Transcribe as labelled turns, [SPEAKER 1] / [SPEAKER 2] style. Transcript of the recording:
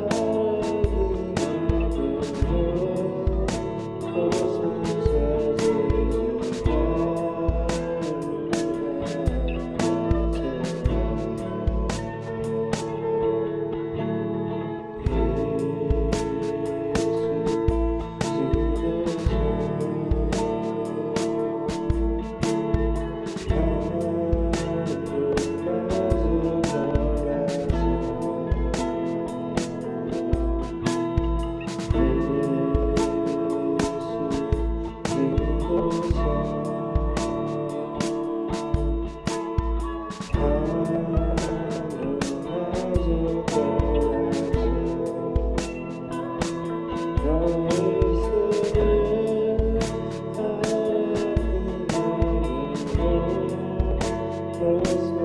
[SPEAKER 1] love. Peace.